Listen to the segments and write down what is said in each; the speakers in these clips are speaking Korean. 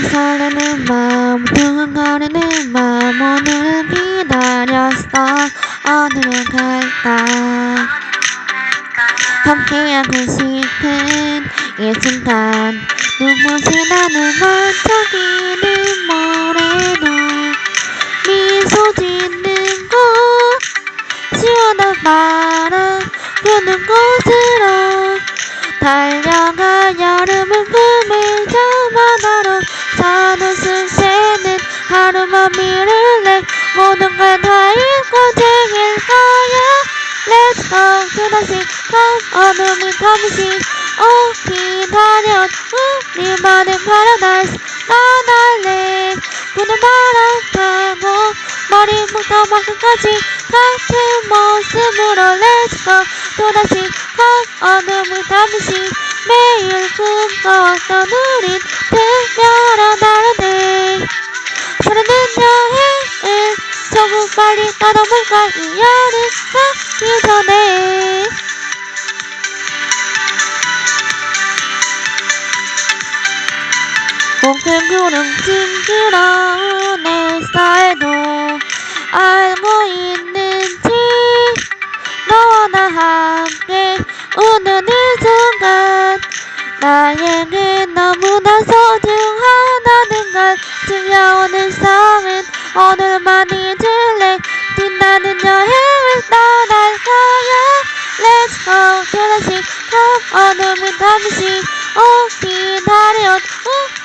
막 설레는 마음 두근거리는 마음 오늘을 기다렸어. 어디로 갈까? 함께하고 싶은 이 순간. 눈부신 나는 반짝이는 모래도 미소 짓는 곳. 시원한 바람 부는 곳으 하루만 미룰래 모든 걸다 잊고 즐길 거야. Let's go 또다시 한 어둠이 잠시 오 기다려 우리만의 paradise. 나날래. 부는 바람 타고 머리부터 발끝까지 같은 모습으로 Let's go 또다시 한 어둠이 잠시 매일 꿈꿔왔던 우린 특별한 하루네 사랑은 여행을 조금 빨리 떠나볼까 이 여름 가기 전에 몽땅 구름 징그러운 내 스타일도 알고 있는지 너와 나 함께 웃는 이 순간 나에게 너무나 소중하다는 걸 들려 오는 삶은 오늘만 잊을래? 빛나는 여행을 떠날 거야. Let's go 또다시 한 어둠이 잠시. 오 기다려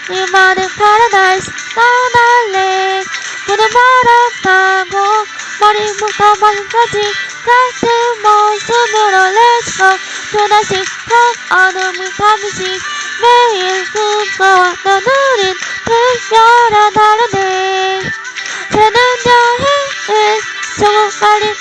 우리만의 paradise 떠날래. 부는 바람 타고 머리부터 발끝까지. 같은 모습으로 Let's go 또다시 한 어둠이 잠시. 매일 꿈꿔왔던 우린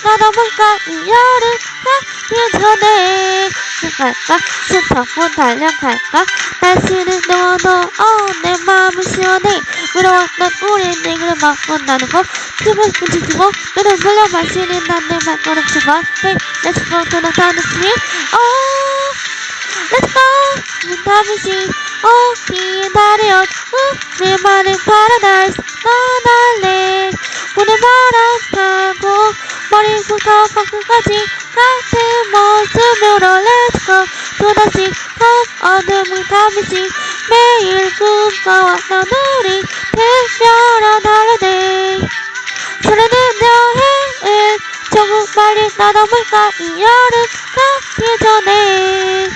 떠나볼까? 이 여름 가기 전에 갈까? 스타폰 달려갈까? 날씨는 더워도 어내 마음은 시원해. 물어왔던 우리 내기를 막고 나는 거 춤을 부딪히고 눈을 돌려 마시는 난내 발걸음 수박 Hey let's go to the sun street oh let's go. 문 잠시 오 기다려 우리만의 paradise. 떠날래 끝까지 같은 모습으로 Let's go. 또다시 한 어둠을 잠시 매일 꿈꿔왔던 우리 특별한 하루네 설레는 여행을 조금 빨리 떠나볼까? 이 여름 가기 전에